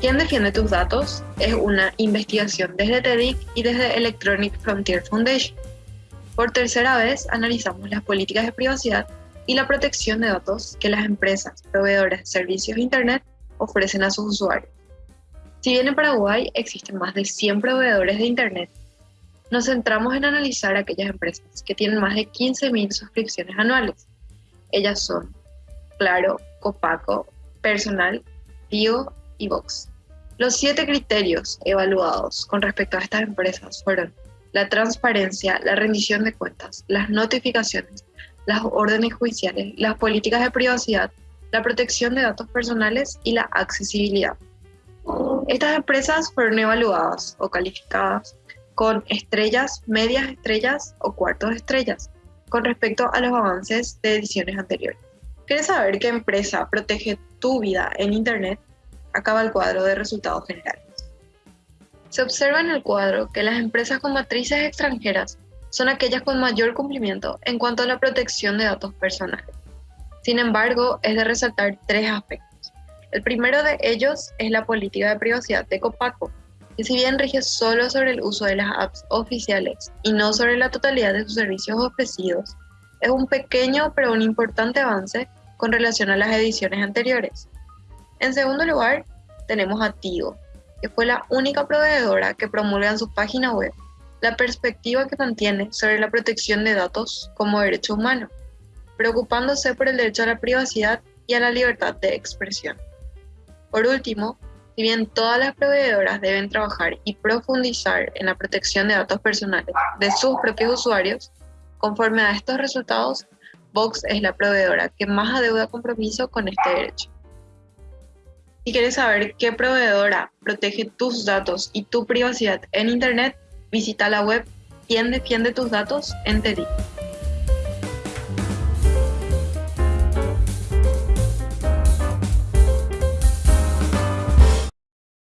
¿Quién defiende tus datos? Es una investigación desde TEDIC y desde Electronic Frontier Foundation. Por tercera vez analizamos las políticas de privacidad y la protección de datos que las empresas proveedoras de servicios de Internet ofrecen a sus usuarios. Si bien en Paraguay existen más de 100 proveedores de Internet, nos centramos en analizar aquellas empresas que tienen más de 15.000 suscripciones anuales. Ellas son Claro, Copaco, Personal, Vivo y Vox. Los siete criterios evaluados con respecto a estas empresas fueron la transparencia, la rendición de cuentas, las notificaciones, las órdenes judiciales, las políticas de privacidad, la protección de datos personales y la accesibilidad. Estas empresas fueron evaluadas o calificadas con estrellas, medias estrellas o cuartos estrellas con respecto a los avances de ediciones anteriores. ¿Quieres saber qué empresa protege tu vida en Internet? Acaba el cuadro de resultados generales. Se observa en el cuadro que las empresas con matrices extranjeras son aquellas con mayor cumplimiento en cuanto a la protección de datos personales. Sin embargo, es de resaltar tres aspectos. El primero de ellos es la política de privacidad de Copaco, que si bien rige solo sobre el uso de las apps oficiales y no sobre la totalidad de sus servicios ofrecidos, es un pequeño pero un importante avance con relación a las ediciones anteriores. En segundo lugar, tenemos a Tigo, que fue la única proveedora que promulga en su página web la perspectiva que mantiene sobre la protección de datos como derecho humano, preocupándose por el derecho a la privacidad y a la libertad de expresión. Por último, si bien todas las proveedoras deben trabajar y profundizar en la protección de datos personales de sus propios usuarios, conforme a estos resultados, Vox es la proveedora que más adeuda compromiso con este derecho. Si quieres saber qué proveedora protege tus datos y tu privacidad en Internet, visita la web Quién defiende tus datos en TEDIC.